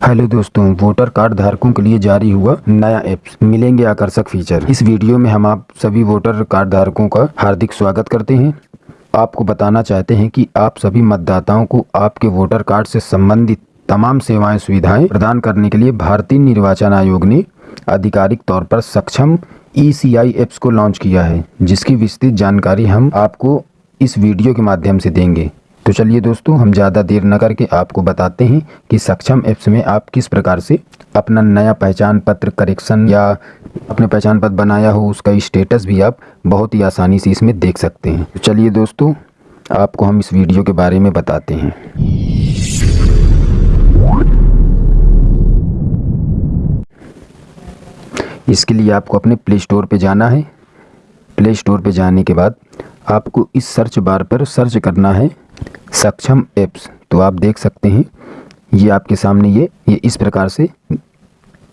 Hello दोस्तों voter card धारकों के लिए जारी हुआ नया ऐप्स मिलेंगे आकर्षक फीचर इस वीडियो में हम आप सभी वोटर कार्ड धारकों का हार्दिक स्वागत करते हैं। आपको बताना चाहते हैं कि आप सभी मतदाताओं को आपके वोटर कार्ड से संबंधित तमाम सेवाएँ, सुविधाएँ प्रदान करने के लिए भारतीय निर्वाचन आयोग ने आधिकारिक तौर पर सक्षम ई ऐप्स को लॉन्च किया है, जिसकी विस्तृत जानकारी हम आपको इस वीडियो के माध्यम से देंगे। तो चलिए दोस्तों, हम ज़्यादा देर न करके आपको बताते हैं कि सक्षम ऐप्स में आप किस प्रकार से अपना नया पहचान पत्र, करेक्शन या अपने पहचान पत्र बनाया हो, उसका स्टेटस भी आप बहुत ही आसानी से इसमें देख सकते हैं। तो चलिए दोस्तों, आपको हम इस वीडियो के बारे में बताते हैं। इसके लिए आपको अपने प्ले स्टोर पर जाना है। प्ले स्टोर पर जाने के बाद आपको इस सर्च बार पर सर्च करना है। सक्षम ऐप्स तो आप देख सकते हैं, ये आपके सामने ये ये इस प्रकार से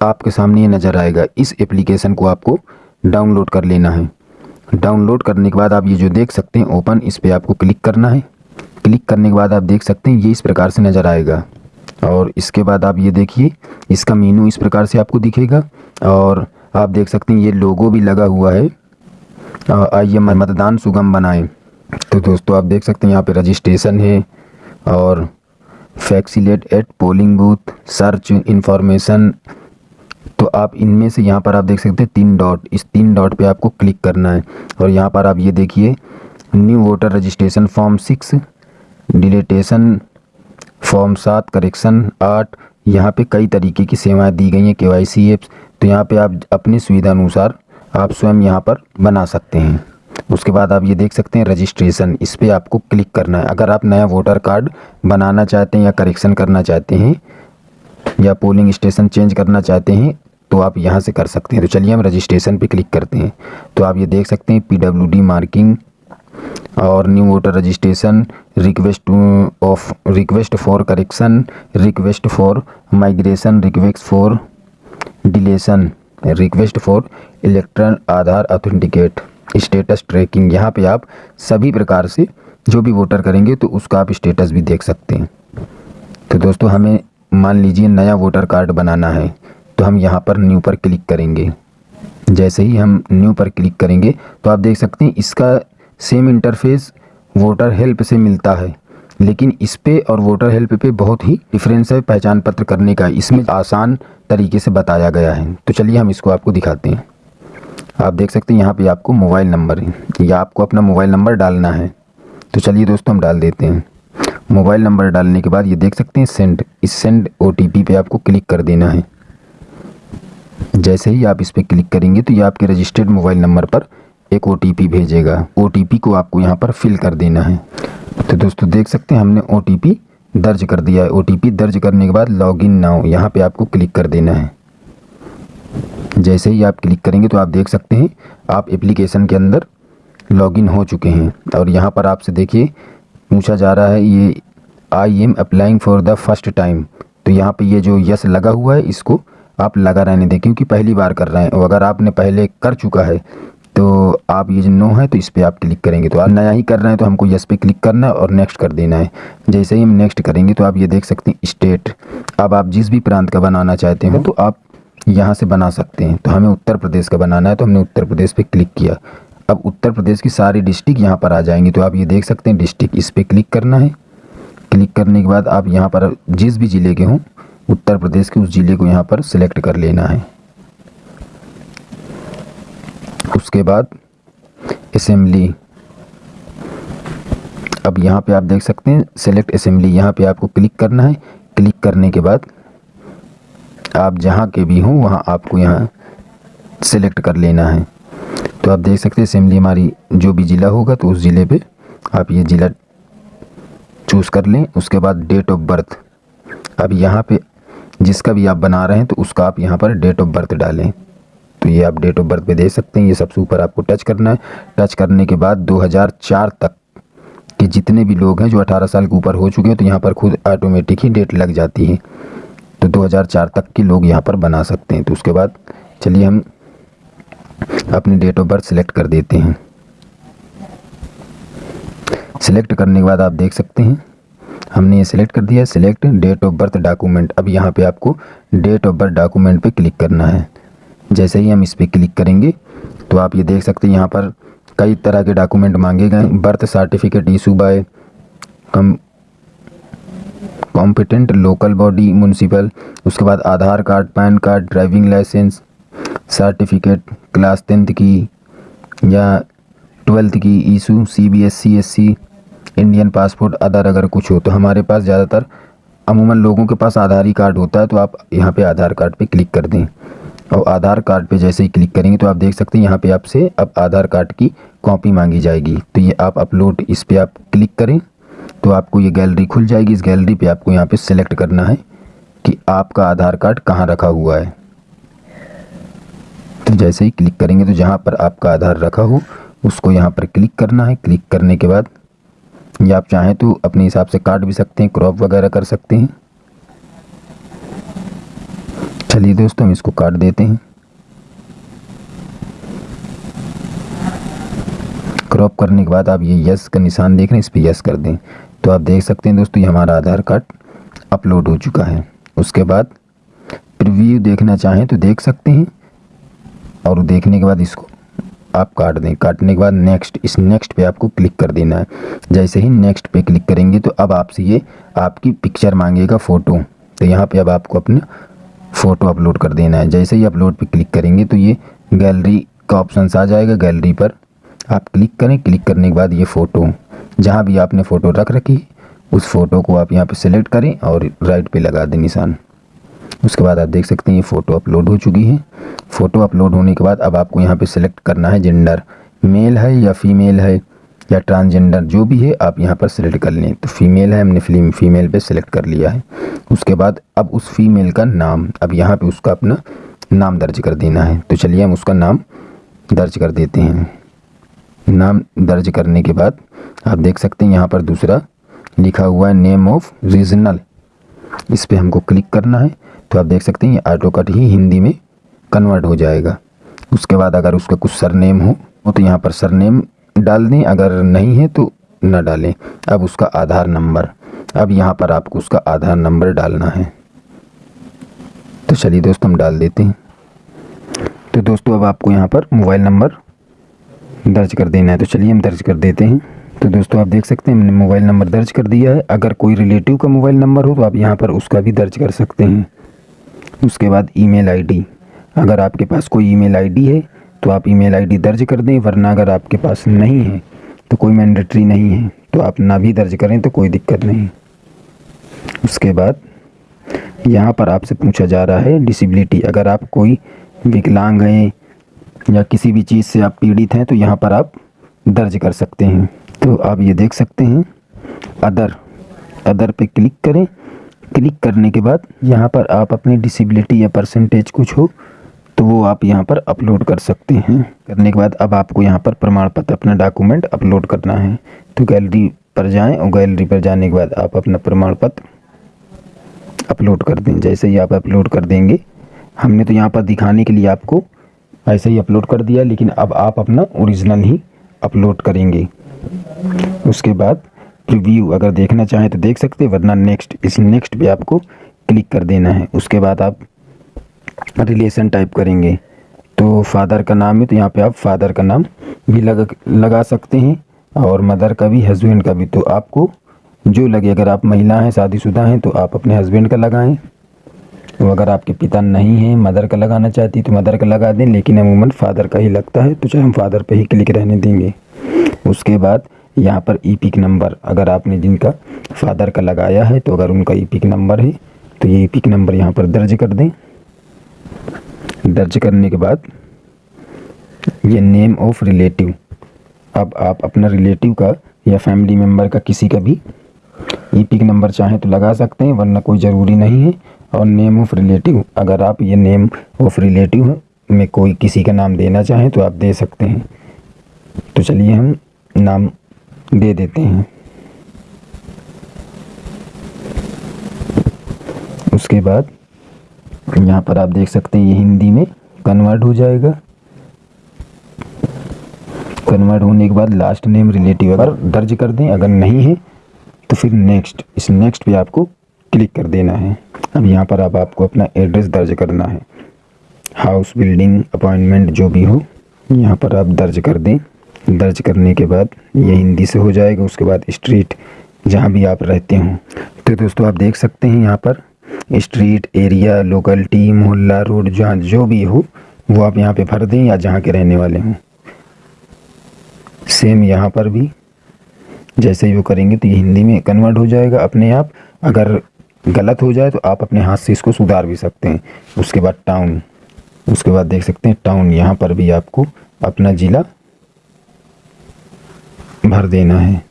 आपके सामने ये नज़र आएगा। इस एप्लीकेशन को आपको डाउनलोड कर लेना है। डाउनलोड करने के बाद आप ये जो देख सकते हैं ओपन इस पर आपको क्लिक करना है। क्लिक करने के बाद आप देख सकते हैं, ये इस प्रकार से नज़र आएगा। और इसके बाद आप ये देखिए, इसका मीनू इस प्रकार से आपको दिखेगा। और आप देख सकते हैं, ये लोगो भी लगा हुआ है। आइए मतदान सुगम बनाएँ। तो दोस्तों, आप देख सकते हैं यहाँ पे रजिस्ट्रेशन है और facilitate at polling booth search information तो आप इनमें से यहाँ पर आप देख सकते हैं तीन डॉट इस तीन डॉट पे आपको क्लिक करना है। और यहाँ पर आप ये देखिए new voter registration form six deletion form सात करेक्शन आठ। यहाँ पे कई तरीके की सेवाएँ दी गई हैं, के वाई सी एप्स तो यहाँ पे आप अपनी सुविधा अनुसार आप स्वयं यहाँ पर बना सकते हैं। उसके बाद आप ये देख सकते हैं रजिस्ट्रेशन इस पर आपको क्लिक करना है। अगर आप नया वोटर कार्ड बनाना चाहते हैं या करेक्शन करना चाहते हैं, या पोलिंग स्टेशन चेंज करना चाहते हैं तो आप यहाँ से कर सकते हैं। तो चलिए हम रजिस्ट्रेशन पे क्लिक करते हैं। तो आप ये देख सकते हैं पीडब्ल्यूडी मार्किंग और new voter registration request of request for correction request for migration request for deletion request for elector Aadhaar authenticate status tracking यहाँ पे आप सभी प्रकार से जो भी वोटर करेंगे तो उसका आप स्टेटस भी देख सकते हैं। तो दोस्तों, हमें मान लीजिए नया वोटर कार्ड बनाना है तो हम यहाँ पर न्यू पर क्लिक करेंगे। जैसे ही हम न्यू पर क्लिक करेंगे तो आप देख सकते हैं इसका सेम इंटरफेस वोटर हेल्प से मिलता है। लेकिन इस पे और वोटर हेल्प पे बहुत ही डिफरेंस है पहचान पत्र करने का। इसमें आसान तरीके से बताया गया है। तो चलिए हम इसको आपको दिखाते हैं। आप देख सकते हैं यहाँ पे आपको मोबाइल नंबर या आपको अपना मोबाइल नंबर डालना है। तो चलिए दोस्तों हम डाल देते हैं। मोबाइल नंबर डालने के बाद ये देख सकते हैं सेंड। इस सेंड ओटीपी पे आपको क्लिक कर देना है। जैसे ही आप इस पर क्लिक करेंगे तो ये आपके रजिस्टर्ड मोबाइल नंबर पर एक ओटीपी भेजेगा। ओटीपी को आपको यहाँ पर फिल कर देना है। तो दोस्तों देख सकते हैं हमने ओटीपी दर्ज कर दिया है। ओटीपी दर्ज करने के बाद लॉग लॉगिन नाउ यहाँ पे आपको क्लिक कर देना है। जैसे ही आप क्लिक करेंगे तो आप देख सकते हैं, आप एप्लीकेशन के अंदर लॉगिन हो चुके हैं। और यहाँ पर आपसे देखिए, पूछा जा रहा है, ये I am applying for the first time तो यहाँ पे ये जो यस लगा हुआ है, इसको आप लगा रहने दें, क्योंकि पहली बार कर रहे हैं। और अगर आपने पहले कर चुका है तो आप ये जो नो है तो इस पर आप क्लिक करेंगे। तो आप नया ही कर रहे हैं तो हमको यस पे क्लिक करना है और नेक्स्ट कर देना है। जैसे ही हम नेक्स्ट करेंगे तो आप ये देख सकते हैं स्टेट अब आप जिस भी प्रांत का बनाना चाहते हो तो आप यहाँ से बना सकते हैं। तो हमें उत्तर प्रदेश का बनाना है तो हमने उत्तर प्रदेश पे क्लिक किया। अब उत्तर प्रदेश की सारी डिस्ट्रिक्ट यहाँ पर आ जाएँगी। तो आप ये देख सकते हैं डिस्ट्रिक्ट इस पर क्लिक करना है। क्लिक करने के बाद आप यहाँ पर जिस भी ज़िले के हों, उत्तर प्रदेश के उस ज़िले को यहाँ पर सिलेक्ट कर लेना है। उसके बाद असेंबली। अब यहाँ पे आप देख सकते हैं, सेलेक्ट असेंबली यहाँ पे आपको क्लिक करना है। क्लिक करने के बाद आप जहाँ के भी हों, वहाँ आपको यहाँ सेलेक्ट कर लेना है। तो आप देख सकते हैं असेंबली हमारी जो भी ज़िला होगा तो उस ज़िले पे आप ये ज़िला चूज़ कर लें। उसके बाद डेट ऑफ़ बर्थ अब यहाँ पे जिसका भी आप बना रहे हैं तो उसका आप यहाँ पर डेट ऑफ़ बर्थ डालें। तो ये आप डेट ऑफ़ बर्थ पे दे सकते हैं, ये सबसे ऊपर आपको टच करना है। टच करने के बाद 2004 तक के जितने भी लोग हैं, जो 18 साल के ऊपर हो चुके हैं तो यहाँ पर खुद ऑटोमेटिक ही डेट लग जाती है। तो 2004 तक के लोग यहाँ पर बना सकते हैं। तो उसके बाद चलिए हम अपनी डेट ऑफ़ बर्थ सेलेक्ट कर देते हैं। सिलेक्ट करने के बाद आप देख सकते हैं, हमने ये सिलेक्ट कर दिया। Select date of birth document अब यहाँ पे आपको डेट ऑफ़ बर्थ डॉक्यूमेंट पे क्लिक करना है। जैसे ही हम इस पर क्लिक करेंगे तो आप ये देख सकते हैं, यहाँ पर कई तरह के डॉक्यूमेंट मांगे गए birth certificate issue by com competent local body municipal उसके बाद Aadhaar card, PAN card driving licence certificate class tenth की या ट्वेल्थ की issue C B S C S C Indian passport other अगर कुछ हो तो हमारे पास ज़्यादातर अमूमन लोगों के पास आधार ही कार्ड होता है तो आप यहाँ पे आधार कार्ड पे क्लिक कर दें। और आधार कार्ड पे जैसे ही क्लिक करेंगे तो आप देख सकते हैं यहाँ पे आपसे अब आधार कार्ड की कॉपी मांगी जाएगी। तो ये आप अपलोड इस पर आप क्लिक करें। तो आपको ये गैलरी खुल जाएगी। इस गैलरी पे आपको यहाँ पे सिलेक्ट करना है कि आपका आधार कार्ड कहाँ रखा हुआ है। तो जैसे ही क्लिक करेंगे तो जहाँ पर आपका आधार रखा हो, उसको यहाँ पर क्लिक करना है। क्लिक करने के बाद या आप चाहें तो अपने हिसाब से काट भी सकते हैं क्रॉप वगैरह कर सकते हैं। चलिए दोस्तों, हम इसको काट देते हैं। क्रॉप करने के बाद आप ये यस का निशान देख रहे हैं, इस पर यस कर दें। तो आप देख सकते हैं दोस्तों, ये हमारा आधार कार्ड अपलोड हो चुका है। उसके बाद प्रीव्यू देखना चाहें तो देख सकते हैं और देखने के बाद इसको आप काट दें। काटने के बाद नेक्स्ट इस नेक्स्ट पे आपको क्लिक कर देना है। जैसे ही नेक्स्ट पे क्लिक करेंगे तो अब आपसे ये आपकी पिक्चर मांगेगा फ़ोटो तो यहाँ पे अब आपको अपना फ़ोटो अपलोड कर देना है। जैसे ही अपलोड पे क्लिक करेंगे तो ये गैलरी का ऑप्शन आ जाएगा। गैलरी पर आप क्लिक करें। क्लिक करने के बाद ये फ़ोटो जहाँ भी आपने फ़ोटो रख रखी, उस फ़ोटो को आप यहाँ पे सिलेक्ट करें और राइट पे लगा दें निशान। उसके बाद आप देख सकते हैं ये फ़ोटो अपलोड हो चुकी है। फ़ोटो अपलोड होने के बाद अब आपको यहाँ पे सिलेक्ट करना है जेंडर। मेल है या फीमेल है या ट्रांसजेंडर, जो भी है, आप यहाँ पर सिलेक्ट कर लें। तो फीमेल है, हमने फ़िल्म फीमेल पे सिलेक्ट कर लिया है। उसके बाद अब उस फीमेल का नाम, अब यहाँ पे उसका अपना नाम दर्ज कर देना है। तो चलिए हम उसका नाम दर्ज कर देते हैं। नाम दर्ज करने के बाद आप देख सकते हैं यहाँ पर दूसरा लिखा हुआ है नेम ऑफ़ रीजनल इस पर हमको क्लिक करना है तो आप देख सकते हैं ये ऑटो कट ही हिंदी में कन्वर्ट हो जाएगा। उसके बाद अगर उसका कुछ सरनेम हो तो यहाँ पर सरनेम डाल दें, अगर नहीं है तो न डालें। अब उसका आधार नंबर अब यहाँ पर आपको उसका आधार नंबर डालना है। तो चलिए दोस्तों, हम डाल देते हैं। तो दोस्तों, अब आपको यहाँ पर मोबाइल नंबर दर्ज कर देना है तो चलिए हम दर्ज कर देते हैं। तो दोस्तों, आप देख सकते हैं, हमने मोबाइल नंबर दर्ज कर दिया है। अगर कोई रिलेटिव का मोबाइल नंबर हो तो आप यहाँ पर उसका भी दर्ज कर सकते हैं। उसके बाद ईमेल आईडी। अगर आपके पास कोई ईमेल आईडी है तो आप ईमेल आईडी दर्ज कर दें, वरना अगर आपके पास नहीं है तो कोई मैंडेटरी नहीं है तो आप ना भी दर्ज करें तो कोई दिक्कत नहीं। उसके बाद यहाँ पर आपसे पूछा जा रहा है, डिसेबिलिटी। अगर आप कोई विकलांग हैं या किसी भी चीज़ से आप पीड़ित हैं तो यहाँ पर आप दर्ज कर सकते हैं। तो आप ये देख सकते हैं अदर अदर पे क्लिक करें। क्लिक करने के बाद यहाँ पर आप अपनी डिसेबिलिटी या परसेंटेज कुछ हो तो वो आप यहाँ पर अपलोड कर सकते हैं। करने के बाद अब आपको यहाँ पर प्रमाण पत्र अपना डॉक्यूमेंट अपलोड करना है। तो गैलरी पर जाएँ और गैलरी पर जाने के बाद आप अपना प्रमाण पत्र अपलोड कर दें। जैसे ही आप अपलोड कर देंगे, हमने तो यहाँ पर दिखाने के लिए आपको ऐसे ही अपलोड कर दिया, लेकिन अब आप अपना ओरिजिनल ही अपलोड करेंगे। उसके बाद रिव्यू अगर देखना चाहें तो देख सकते वरना नेक्स्ट इस नेक्स्ट पे आपको क्लिक कर देना है। उसके बाद आप रिलेशन टाइप करेंगे। तो फादर का नाम है तो यहाँ पे आप फादर का नाम भी लगा लगा सकते हैं, और मदर का भी हस्बैंड का भी। तो आपको जो लगे, अगर आप महिला हैं, शादीशुदा हैं तो आप अपने हस्बैंड का लगाएँ। तो अगर आपके पिता नहीं हैं, मदर का लगाना चाहती तो मदर का लगा दें, लेकिन अमूमन फादर का ही लगता है तो चाहे हम फादर पे ही क्लिक रहने देंगे। उसके बाद यहाँ पर ई पिक नंबर, अगर आपने जिनका फादर का लगाया है तो अगर उनका ई पिक नंबर है तो ये ई पिक नंबर यहाँ पर दर्ज कर दें। दर्ज करने के बाद ये नेम ऑफ़ रिलेटिव। अब आप अपना रिलेटिव का या फैमिली मेंबर का किसी का भी ई पिक नंबर चाहें तो लगा सकते हैं, वरना कोई ज़रूरी नहीं है। और नेम ऑफ़ रिलेटिव अगर आप ये नेम ऑफ़ रिलेटिव में कोई किसी का नाम देना चाहें तो आप दे सकते हैं। तो चलिए हम नाम दे देते हैं। उसके बाद यहाँ पर आप देख सकते हैं ये हिंदी में कन्वर्ट हो जाएगा। कन्वर्ट होने के बाद लास्ट नेम रिलेटिव अगर दर्ज कर दें, अगर नहीं है तो फिर नेक्स्ट इस नेक्स्ट पे आपको क्लिक कर देना है। अब यहाँ पर अब आपको अपना एड्रेस दर्ज करना है। हाउस बिल्डिंग अपॉइंटमेंट जो भी हो, यहाँ पर आप दर्ज कर दें। दर्ज करने के बाद ये हिंदी से हो जाएगा, उसके बाद स्ट्रीट जहाँ भी आप रहते हों। तो दोस्तों, आप देख सकते हैं यहाँ पर स्ट्रीट, एरिया लोकलिटी मोहल्ला, रोड, जहाँ जो भी हो, वो आप यहाँ पे भर दें या जहाँ के रहने वाले हों। सेम यहाँ पर भी जैसे ही वो करेंगे तो ये हिंदी में कन्वर्ट हो जाएगा अपने आप। अगर गलत हो जाए तो आप अपने हाथ से इसको सुधार भी सकते हैं। उसके बाद टाउन उसके बाद देख सकते हैं टाउन यहाँ पर भी आपको अपना ज़िला भर देना है।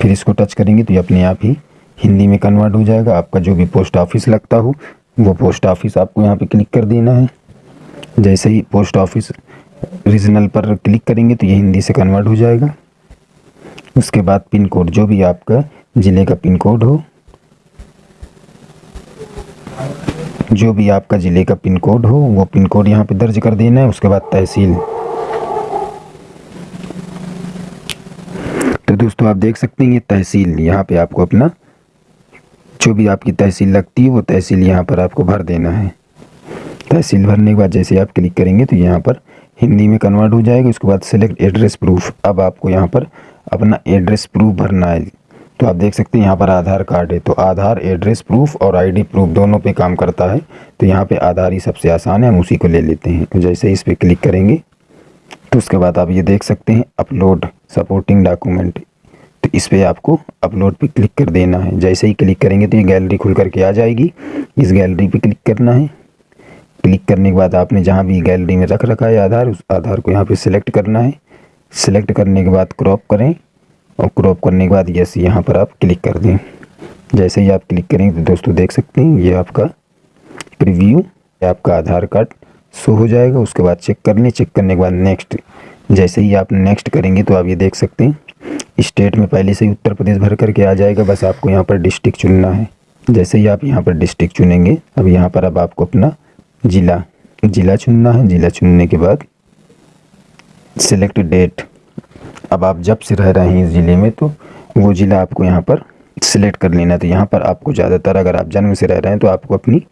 फिर इसको टच करेंगे तो ये अपने आप ही हिंदी में कन्वर्ट हो जाएगा। आपका जो भी पोस्ट ऑफ़िस लगता हो, वो पोस्ट ऑफ़िस आपको यहाँ पे क्लिक कर देना है। जैसे ही पोस्ट ऑफ़िस रीजनल पर क्लिक करेंगे तो ये हिंदी से कन्वर्ट हो जाएगा। उसके बाद पिन कोड जो भी आपका ज़िले का पिन कोड हो जो भी आपका ज़िले का पिन कोड हो, वो पिन कोड यहाँ पे दर्ज कर देना है, उसके बाद तहसील। तो दोस्तों, आप देख सकते हैं ये तहसील, यहाँ पे आपको अपना जो भी आपकी तहसील लगती है, वो तहसील यहाँ पर आपको भर देना है। तहसील भरने के बाद जैसे आप क्लिक करेंगे तो यहाँ पर हिंदी में कन्वर्ट हो जाएगा, उसके बाद सेलेक्ट एड्रेस प्रूफ अब आपको यहाँ पर अपना एड्रेस प्रूफ भरना है। तो आप देख सकते हैं यहाँ पर आधार कार्ड है। तो आधार, एड्रेस, प्रूफ और आईडी प्रूफ दोनों पे काम करता है। तो यहाँ पे आधार ही सबसे आसान है, हम उसी को ले लेते हैं। तो जैसे इस पर क्लिक करेंगे तो उसके बाद आप ये देख सकते हैं, अपलोड सपोर्टिंग डॉक्यूमेंट। तो इस पर आपको अपलोड पे क्लिक कर देना है। जैसे ही क्लिक करेंगे तो ये गैलरी खुल करके आ जाएगी। इस गैलरी पर क्लिक करना है। क्लिक करने के बाद आपने जहाँ भी गैलरी में रख रखा है आधार, उस आधार को यहाँ पर सिलेक्ट करना है। सिलेक्ट करने के बाद क्रॉप करें। और क्रॉप करने के बाद यस, यहाँ पर आप क्लिक कर दें। जैसे ही आप क्लिक करेंगे तो दोस्तों देख सकते हैं, ये आपका प्रीव्यू आपका आधार कार्ड शो हो जाएगा। उसके बाद चेक कर लें चेक करने के बाद नेक्स्ट। जैसे ही आप नेक्स्ट करेंगे तो आप ये देख सकते हैं, स्टेट में पहले से ही उत्तर प्रदेश भर करके आ जाएगा। बस आपको यहाँ पर डिस्ट्रिक्ट चुनना है। जैसे ही आप यहाँ पर डिस्ट्रिक्ट चुनेंगे, अब यहाँ पर अब आपको अपना ज़िला ज़िला चुनना है। ज़िला चुनने के बाद सिलेक्ट डेट। अब आप जब से रह रहे हैं इस ज़िले में तो वो ज़िला आपको यहाँ पर सिलेक्ट कर लेना तो यहाँ पर आपको ज़्यादातर अगर आप जन्म से रह रहे हैं तो आपको अपनी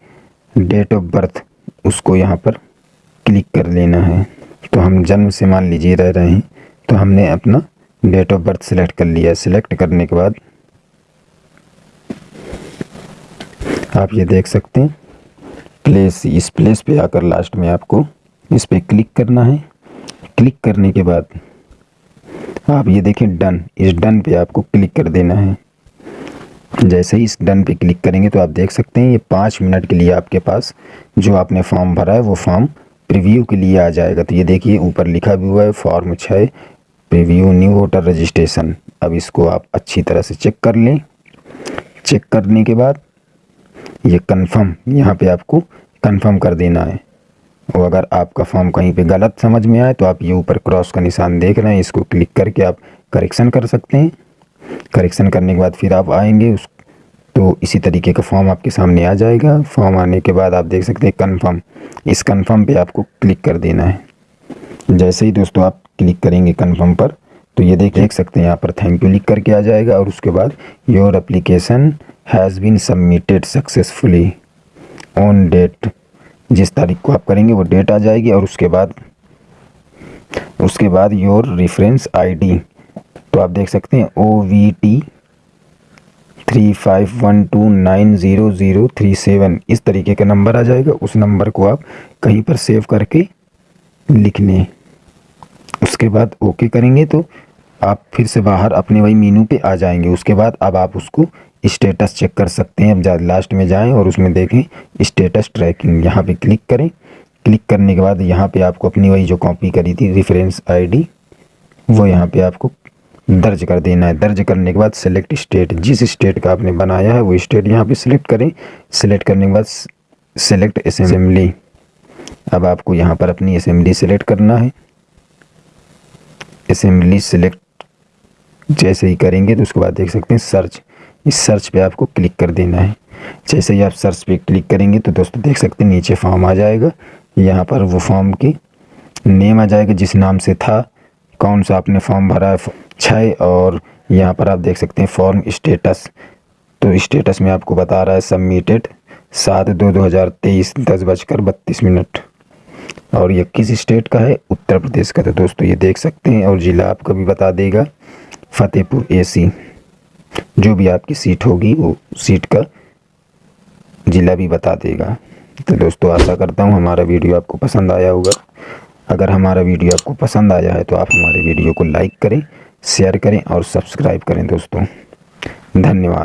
डेट ऑफ़ बर्थ उसको यहाँ पर क्लिक कर लेना है। तो हम जन्म से मान लीजिए रह रहे हैं तो हमने अपना डेट ऑफ़ बर्थ सिलेक्ट कर लिया। सिलेक्ट करने के बाद आप ये देख सकते हैं प्लेस इस प्लेस पे आकर लास्ट में आपको इस पर क्लिक करना है। क्लिक करने के बाद आप ये देखें डन, इस डन पे आपको क्लिक कर देना है। जैसे ही इस डन पे क्लिक करेंगे तो आप देख सकते हैं ये पाँच मिनट के लिए आपके पास जो आपने फॉर्म भरा है, वो फॉर्म प्रीव्यू के लिए आ जाएगा। तो ये देखिए, ऊपर लिखा भी हुआ है, फॉर्म छः, प्रीव्यू न्यू वोटर रजिस्ट्रेशन। अब इसको आप अच्छी तरह से चेक कर लें। चेक करने के बाद ये कंफर्म यहाँ पे आपको कंफर्म कर देना है। और अगर आपका फॉर्म कहीं पे गलत समझ में आए तो आप ये ऊपर क्रॉस का निशान देख रहे हैं। इसको क्लिक करके आप करेक्शन कर सकते हैं। करेक्शन करने के बाद फिर आप आएँगे, उस तो इसी तरीके का फॉर्म आपके सामने आ जाएगा। फॉर्म आने के बाद आप देख सकते हैं कन्फर्म इस कन्फर्म पे आपको क्लिक कर देना है। जैसे ही दोस्तों आप क्लिक करेंगे कन्फर्म पर तो ये देख देख सकते हैं यहाँ पर थैंक यू लिख करके आ जाएगा और उसके बाद your application has been submitted successfully on date जिस तारीख को आप करेंगे वो डेट आ जाएगी और उसके बाद उसके बाद योर रेफरेंस आईडी तो आप देख सकते हैं O V T three five one two nine zero zero three seven इस तरीके का नंबर आ जाएगा। उस नंबर को आप कहीं पर सेव करके लिख लें उसके बाद ओके करेंगे तो आप फिर से बाहर अपने वही मीनू पे आ जाएँगे। उसके बाद अब आप उसको स्टेटस चेक कर सकते हैं। अब लास्ट में जाएँ और उसमें देखें, स्टेटस ट्रैकिंग, यहाँ पे क्लिक करें। क्लिक करने के बाद यहाँ पे आपको अपनी वही जो कॉपी करी थी रेफरेंस आईडी वो यहाँ पे आपको दर्ज कर देना है। दर्ज करने के बाद सेलेक्ट स्टेट जिस स्टेट का आपने बनाया है, वो स्टेट यहाँ पे सिलेक्ट करें। सिलेक्ट करने के बाद सेलेक्ट असेंबली अब आपको यहाँ पर अपनी असेंबली सेलेक्ट करना है। असेंबली सेलेक्ट जैसे ही करेंगे तो उसके बाद देख सकते हैं सर्च इस सर्च पे आपको क्लिक कर देना है। जैसे ही आप सर्च पे क्लिक करेंगे तो दोस्तों देख सकते हैं, नीचे फॉर्म आ जाएगा। यहाँ पर वो फॉर्म की नेम आ जाएगा, जिस नाम से था, कौन सा आपने फॉर्म भरा है छः और यहाँ पर आप देख सकते हैं फॉर्म स्टेटस। तो स्टेटस में आपको बता रहा है, सबमिटेड, सात दो दो हज़ार तेईस, दस बजकर बत्तीस मिनट। और ये किस स्टेट का है? उत्तर प्रदेश का। तो दोस्तों ये देख सकते हैं, और ज़िला आपका भी बता देगा, फतेहपुर एसी। जो भी आपकी सीट होगी, वो सीट का ज़िला भी बता देगा। तो दोस्तों, आशा करता हूँ हमारा वीडियो आपको पसंद आया होगा। अगर हमारा वीडियो आपको पसंद आया है तो आप हमारे वीडियो को लाइक करें, शेयर करें और सब्सक्राइब करें दोस्तों। धन्यवाद।